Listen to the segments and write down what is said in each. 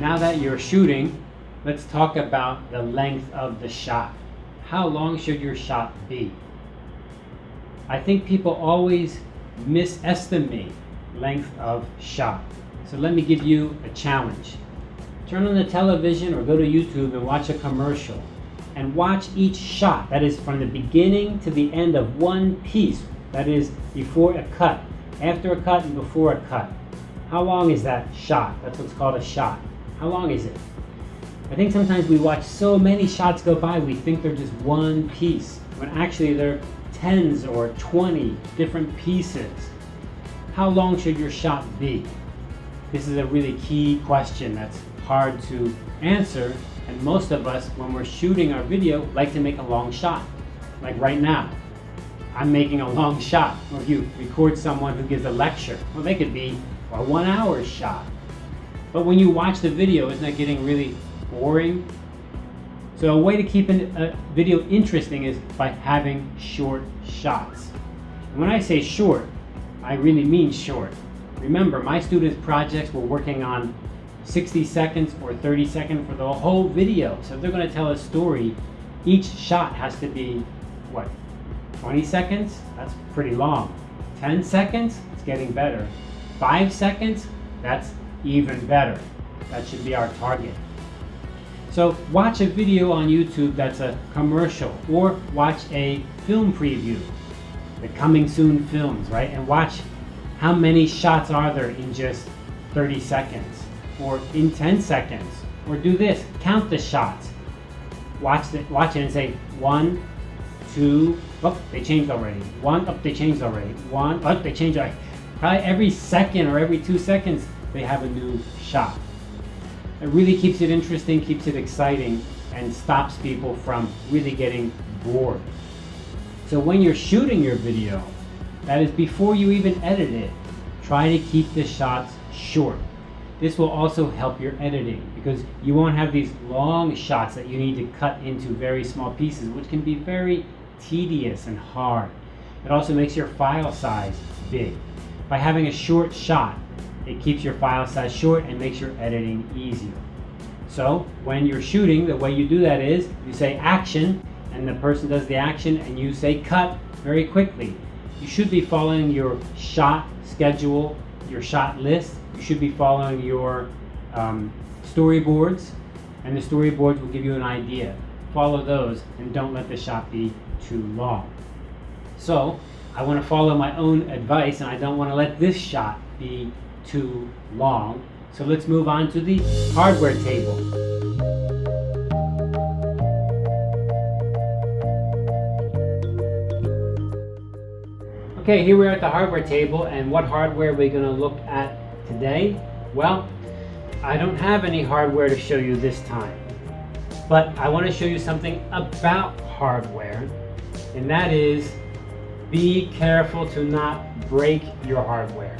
now that you're shooting, let's talk about the length of the shot. How long should your shot be? I think people always misestimate length of shot. So let me give you a challenge. Turn on the television or go to YouTube and watch a commercial and watch each shot. That is from the beginning to the end of one piece. That is before a cut, after a cut, and before a cut. How long is that shot? That's what's called a shot. How long is it? I think sometimes we watch so many shots go by, we think they're just one piece, when actually they're tens or 20 different pieces. How long should your shot be? This is a really key question that's hard to answer, and most of us, when we're shooting our video, like to make a long shot. Like right now, I'm making a long shot. Or if you record someone who gives a lecture, well, they could be a one hour shot. But when you watch the video, isn't that getting really boring? So a way to keep a video interesting is by having short shots. And when I say short, I really mean short. Remember, my students' projects were working on 60 seconds or 30 seconds for the whole video. So if they're going to tell a story, each shot has to be, what, 20 seconds? That's pretty long. 10 seconds? It's getting better. 5 seconds? That's even better. That should be our target. So watch a video on YouTube that's a commercial or watch a film preview, the coming soon films, right? And watch how many shots are there in just 30 seconds or in 10 seconds or do this, count the shots. Watch, the, watch it and say one, two, oh, they changed already. One, oh, they changed already. One, oh, they changed already. Probably every second or every two seconds, they have a new shot. It really keeps it interesting, keeps it exciting, and stops people from really getting bored. So when you're shooting your video, that is before you even edit it, try to keep the shots short. This will also help your editing because you won't have these long shots that you need to cut into very small pieces, which can be very tedious and hard. It also makes your file size big. By having a short shot, it keeps your file size short and makes your editing easier. So when you're shooting, the way you do that is you say action and the person does the action and you say cut very quickly. You should be following your shot schedule, your shot list. You should be following your um, storyboards and the storyboards will give you an idea. Follow those and don't let the shot be too long. So I want to follow my own advice and I don't want to let this shot be too long. So let's move on to the hardware table. Okay, here we are at the hardware table and what hardware are we going to look at today? Well, I don't have any hardware to show you this time, but I want to show you something about hardware and that is be careful to not break your hardware.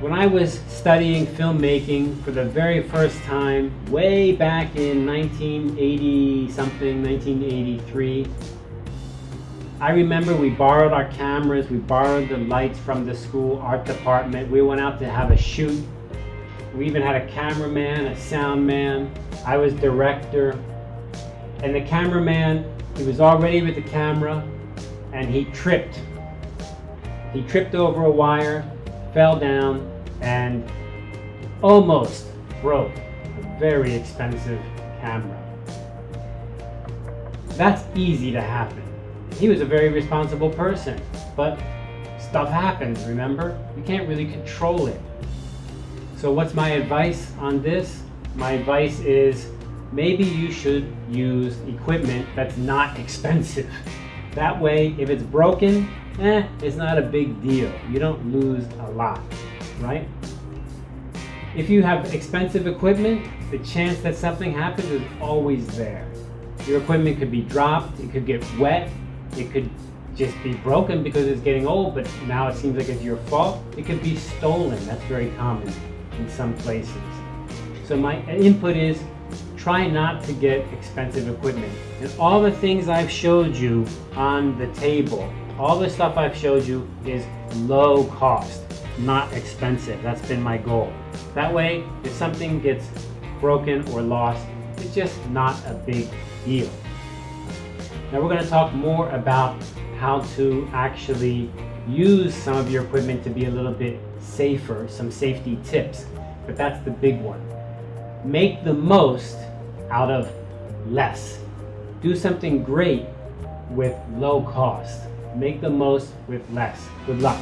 When I was studying filmmaking for the very first time, way back in 1980 something, 1983, I remember we borrowed our cameras, we borrowed the lights from the school art department. We went out to have a shoot. We even had a cameraman, a sound man. I was director. And the cameraman, he was already with the camera and he tripped. He tripped over a wire fell down and almost broke a very expensive camera. That's easy to happen. He was a very responsible person, but stuff happens, remember? You can't really control it. So what's my advice on this? My advice is maybe you should use equipment that's not expensive. That way, if it's broken, eh, it's not a big deal. You don't lose a lot, right? If you have expensive equipment, the chance that something happens is always there. Your equipment could be dropped, it could get wet, it could just be broken because it's getting old, but now it seems like it's your fault. It could be stolen, that's very common in some places. So my input is try not to get expensive equipment. And all the things I've showed you on the table all the stuff I've showed you is low cost, not expensive. That's been my goal. That way, if something gets broken or lost, it's just not a big deal. Now we're going to talk more about how to actually use some of your equipment to be a little bit safer, some safety tips, but that's the big one. Make the most out of less. Do something great with low cost. Make the most with less. Good luck.